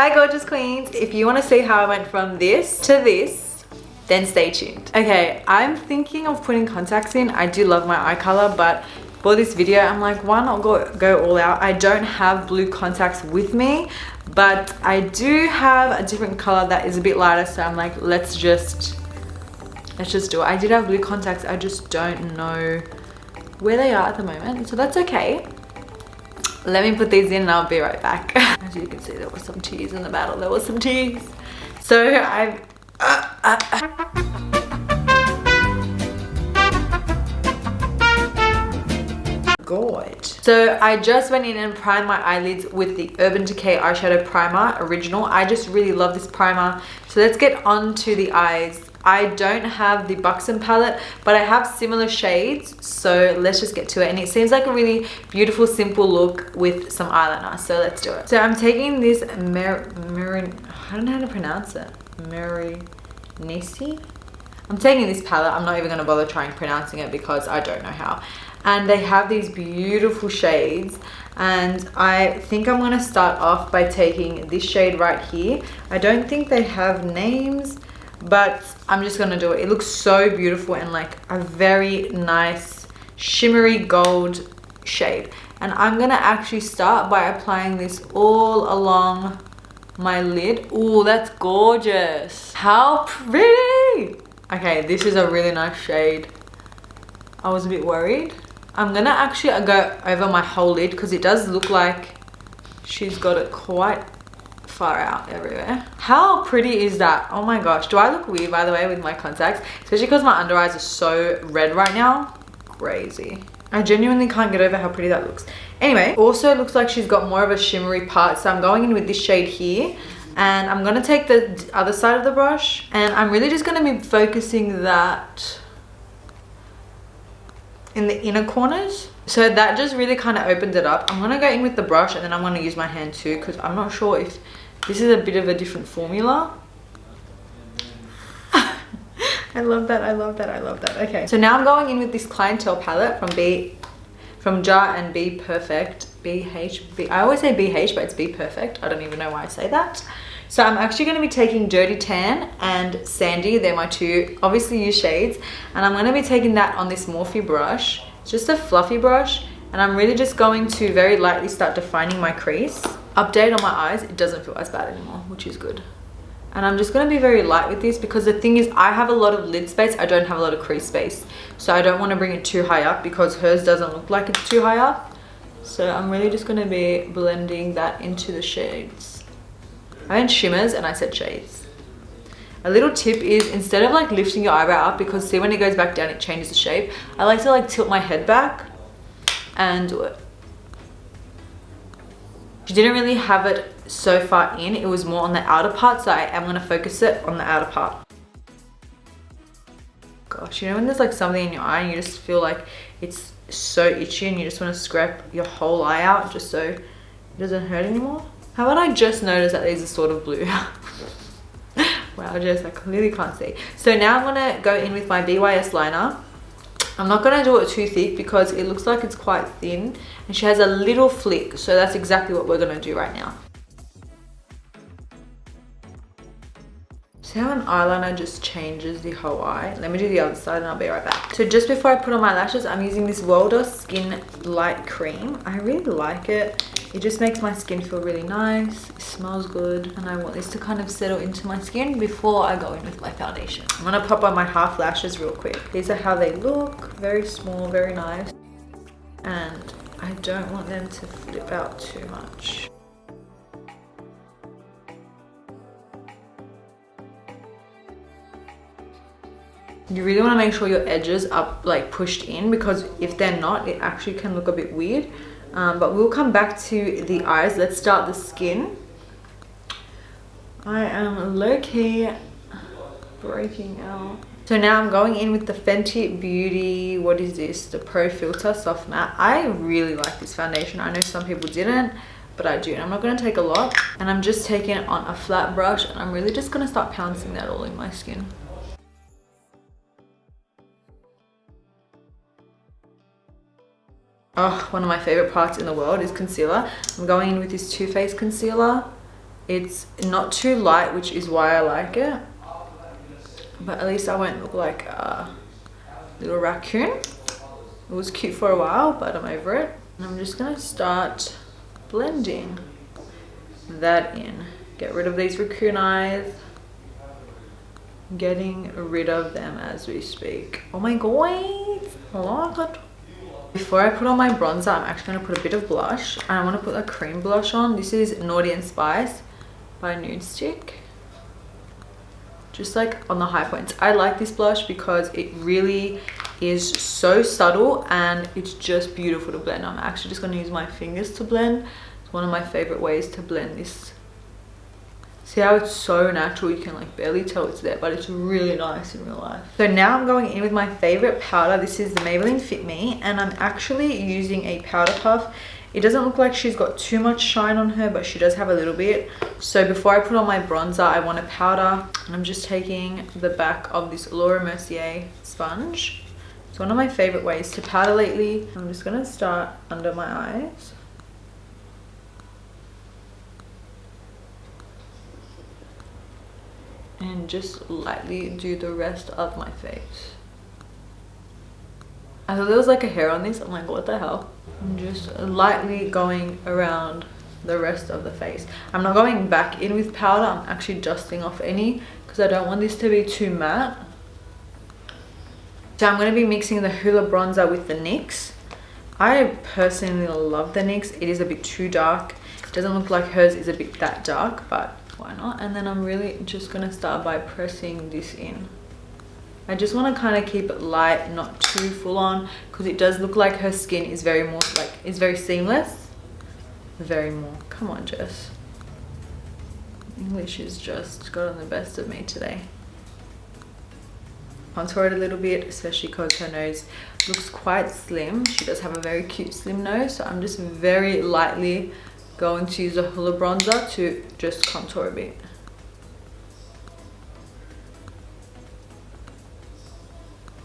Hi gorgeous queens. If you want to see how I went from this to this, then stay tuned. Okay, I'm thinking of putting contacts in. I do love my eye color, but for this video, I'm like, why not go, go all out? I don't have blue contacts with me, but I do have a different color that is a bit lighter. So I'm like, let's just, let's just do it. I did have blue contacts. I just don't know where they are at the moment. So that's okay. Let me put these in and I'll be right back. As you can see, there was some tears in the battle. There was some tears. So I've... Uh, uh, uh. god so i just went in and primed my eyelids with the urban decay eyeshadow primer original i just really love this primer so let's get on to the eyes I don't have the Buxom palette, but I have similar shades. So let's just get to it. And it seems like a really beautiful, simple look with some eyeliner. So let's do it. So I'm taking this Mer Mer I don't know how to pronounce it. Nisi. I'm taking this palette. I'm not even going to bother trying pronouncing it because I don't know how. And they have these beautiful shades and I think I'm going to start off by taking this shade right here. I don't think they have names but I'm just gonna do it. It looks so beautiful and like a very nice shimmery gold shade. And I'm gonna actually start by applying this all along my lid. Oh, that's gorgeous. How pretty. Okay, this is a really nice shade. I was a bit worried. I'm gonna actually go over my whole lid because it does look like she's got it quite far out everywhere. How pretty is that? Oh my gosh. Do I look weird, by the way, with my contacts? Especially because my under eyes are so red right now. Crazy. I genuinely can't get over how pretty that looks. Anyway, also looks like she's got more of a shimmery part. So I'm going in with this shade here. And I'm going to take the other side of the brush. And I'm really just going to be focusing that in the inner corners so that just really kind of opened it up i'm to go in with the brush and then i'm to use my hand too because i'm not sure if this is a bit of a different formula. I love that, I love that, I love that. Okay, so now I'm going in with this Clientele palette from B, from Jar and b Perfect. BH, B, I always say BH, but it's b Perfect. I don't even know why I say that. So I'm actually going to be taking Dirty Tan and Sandy. They're my two obviously used shades. And I'm going to be taking that on this Morphe brush. Just a fluffy brush. And I'm really just going to very lightly start defining my crease. Update on my eyes it doesn't feel as bad anymore which is good. And I'm just going to be very light with this because the thing is I have a lot of lid space I don't have a lot of crease space. So I don't want to bring it too high up because hers doesn't look like it's too high up. So I'm really just going to be blending that into the shades. I meant shimmers and I said shades a little tip is instead of like lifting your eyebrow up because see when it goes back down it changes the shape I like to like tilt my head back and do it she didn't really have it so far in. It was more on the outer part. So I am going to focus it on the outer part. Gosh, you know when there's like something in your eye and you just feel like it's so itchy and you just want to scrape your whole eye out just so it doesn't hurt anymore? How about I just notice that these are sort of blue? wow, just I clearly can't see. So now I'm to go in with my BYS liner I'm not to do it too thick because it looks like it's quite thin and she has a little flick so that's exactly what we're to do right now. See how an eyeliner just changes the whole eye? Let me do the other side and I'll be right back. So just before I put on my lashes, I'm using this Weleda Skin Light Cream. I really like it. It just makes my skin feel really nice. It smells good. And I want this to kind of settle into my skin before I go in with my foundation. I'm going to pop on my half lashes real quick. These are how they look. Very small, very nice. And I don't want them to flip out too much. You really want to make sure your edges are like pushed in because if they're not it actually can look a bit weird. Um, but we'll come back to the eyes. Let's start the skin. I am low-key breaking out. So now I'm going in with the Fenty Beauty what is this? The Pro Filt'r Soft Matte. I really like this foundation. I know some people didn't but I do and I'm not going to take a lot. And I'm just taking it on a flat brush and I'm really just going to start pouncing that all in my skin Oh, one of my favorite parts in the world is concealer. I'm going in with this Too Faced concealer It's not too light, which is why I like it. But at least I won't look like a little raccoon. It was cute for a while, but I'm over it. And I'm just gonna start blending that in. Get rid of these raccoon eyes. Getting rid of them as we speak. Oh my god, I like it. Before I put on my bronzer, I'm actually going to put a bit of blush. And I want to put a cream blush on. This is Naughty and Spice by Nudestix. Just like on the high points. I like this blush because it really is so subtle and it's just beautiful to blend. I'm actually just going to use my fingers to blend. It's one of my favorite ways to blend this See how it's so natural, you can like barely tell it's there, but it's really nice in real life. So now I'm going in with my favorite powder. This is the Maybelline Fit Me, and I'm actually using a powder puff. It doesn't look like she's got too much shine on her, but she does have a little bit. So before I put on my bronzer, I want a powder. And I'm just taking the back of this Laura Mercier sponge. It's one of my favorite ways to powder lately. I'm just gonna start under my eyes. And just lightly do the rest of my face. I thought there was like a hair on this. I'm like, what the hell? I'm just lightly going around the rest of the face. I'm not going back in with powder. I'm actually dusting off any because I don't want this to be too matte. So I'm going to be mixing the Hoola bronzer with the NYX. I personally love the NYX. It is a bit too dark. It doesn't look like hers is a bit that dark, but why not? And then i'm really just gonna start by pressing this in. I just want to kind of keep it light not too full on because it does look like her skin is very more like it's very seamless. Very more. Come on jess. English is just got on the best of me today. Contour it a little bit especially because her nose looks quite slim. She does have a very cute slim nose so i'm just very lightly going to use a Hoola bronzer to just contour a bit.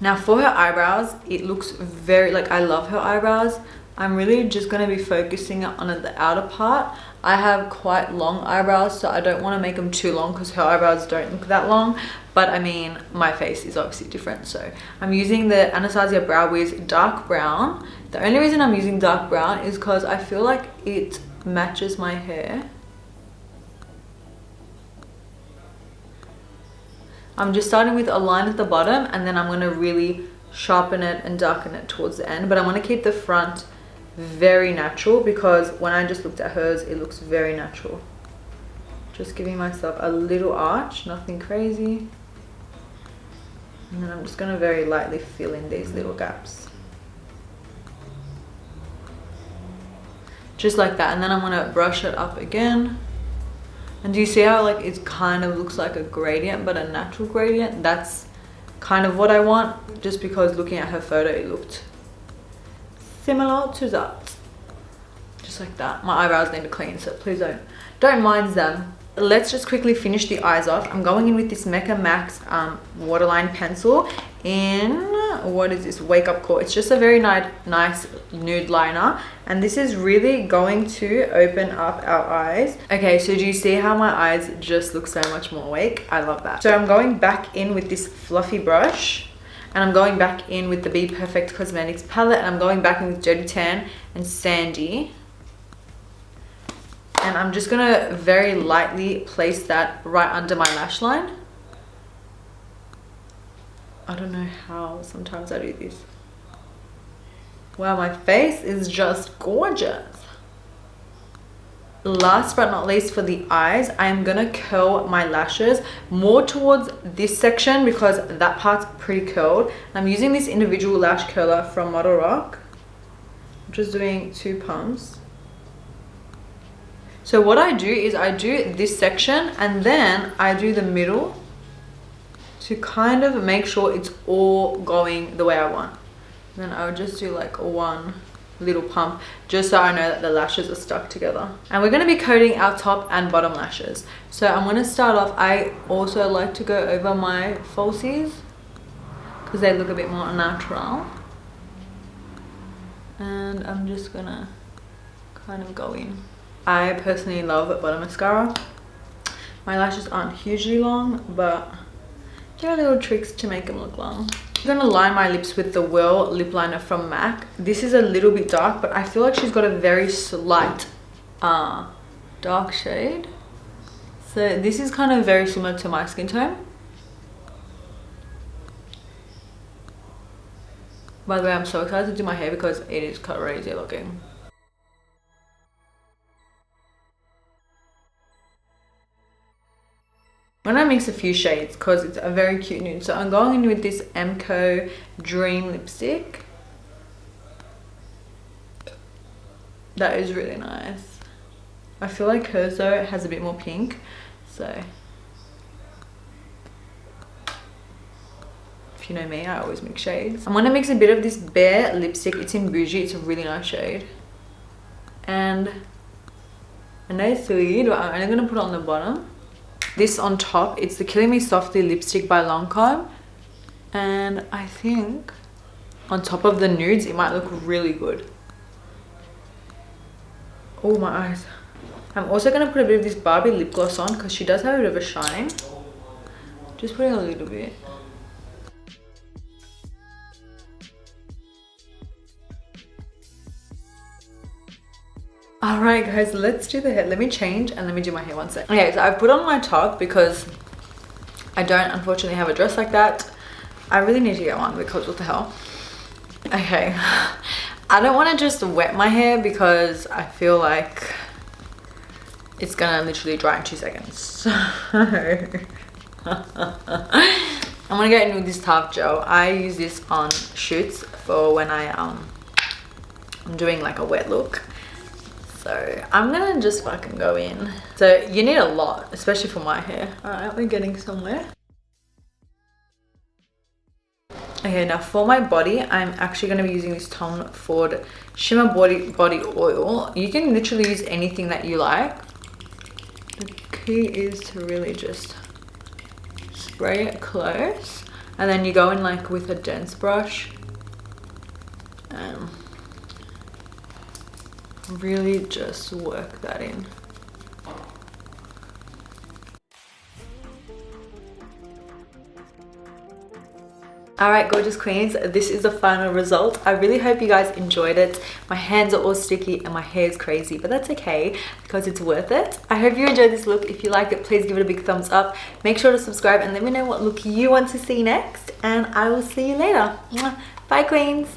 Now for her eyebrows, it looks very, like I love her eyebrows. I'm really just going to be focusing on the outer part. I have quite long eyebrows, so I don't want to make them too long because her eyebrows don't look that long. But I mean, my face is obviously different. So I'm using the Anastasia Brow Wiz Dark Brown. The only reason I'm using dark brown is because I feel like it matches my hair. I'm just starting with a line at the bottom and then I'm going to really sharpen it and darken it towards the end. But I want to keep the front very natural because when I just looked at hers, it looks very natural. Just giving myself a little arch, nothing crazy. And then I'm just going to very lightly fill in these little gaps. Just like that. And then I'm gonna brush it up again. And do you see how like it kind of looks like a gradient but a natural gradient? That's kind of what I want just because looking at her photo it looked similar to that. Just like that. My eyebrows need to clean so please don't don't mind them. Let's just quickly finish the eyes off. I'm going in with this mecca max um, waterline pencil in what is this wake up call? It's just a very nice nice nude liner and this is really going to open up our eyes. Okay so do you see how my eyes just look so much more awake? I love that. So i'm going back in with this fluffy brush and i'm going back in with the be perfect cosmetics palette and i'm going back in with dirty tan and sandy. And I'm just gonna very lightly place that right under my lash line I don't know how sometimes I do this. Wow my face is just gorgeous. Last but not least for the eyes i'm gonna curl my lashes more towards this section because that part's pretty curled. I'm using this individual lash curler from Modelrock. I'm just doing two pumps. So what I do is I do this section and then I do the middle to kind of make sure it's all going the way I want. Then I would just do like one little pump just so I know that the lashes are stuck together. And we're going to be coating our top and bottom lashes. So I'm going to start off, I also like to go over my falsies because they look a bit more natural. And I'm just going to kind of go in. I personally love Butter Mascara. My lashes aren't hugely long, but there are little tricks to make them look long. I'm gonna line my lips with the Whirl lip liner from MAC. This is a little bit dark, but I feel like she's got a very slight uh, dark shade. So this is kind of very similar to my skin tone. By the way, I'm so excited to do my hair because it is crazy looking. I'm gonna mix a few shades because it's a very cute nude. So I'm going in with this Emco Dream lipstick. That is really nice. I feel like hers though has a bit more pink. So if you know me, I always mix shades. I'm gonna mix a bit of this Bare lipstick. It's in Bougie. It's a really nice shade. And a nice lead, but I'm only gonna put it on the bottom this on top it's the killing me softly lipstick by lancome. And i think on top of the nudes it might look really good. Oh my eyes. I'm also to put a bit of this barbie lip gloss on because she does have a bit of a shine. Just putting a little bit all right guys let's do the hair. Let me change and let me do my hair one sec. Okay so I've put on my top because i don't unfortunately have a dress like that. I really need to get one because what the hell? Okay. I don't want to just wet my hair because i feel like it's gonna literally dry in two seconds. So i'm gonna get in with this Tarte gel. I use this on shoots for when i um i'm doing like a wet look so i'm gonna just fucking go in. So you need a lot especially for my hair. All right we're getting somewhere. Okay now for my body i'm actually going to be using this tom ford shimmer body body oil. You can literally use anything that you like. The key is to really just spray it close and then you go in like with a dense brush really just work that in. Alright gorgeous queens, this is the final result. I really hope you guys enjoyed it. My hands are all sticky and my hair is crazy, but that's okay because it's worth it. I hope you enjoyed this look. If you liked it, please give it a big thumbs up. Make sure to subscribe and let me know what look you want to see next and I will see you later. Bye queens!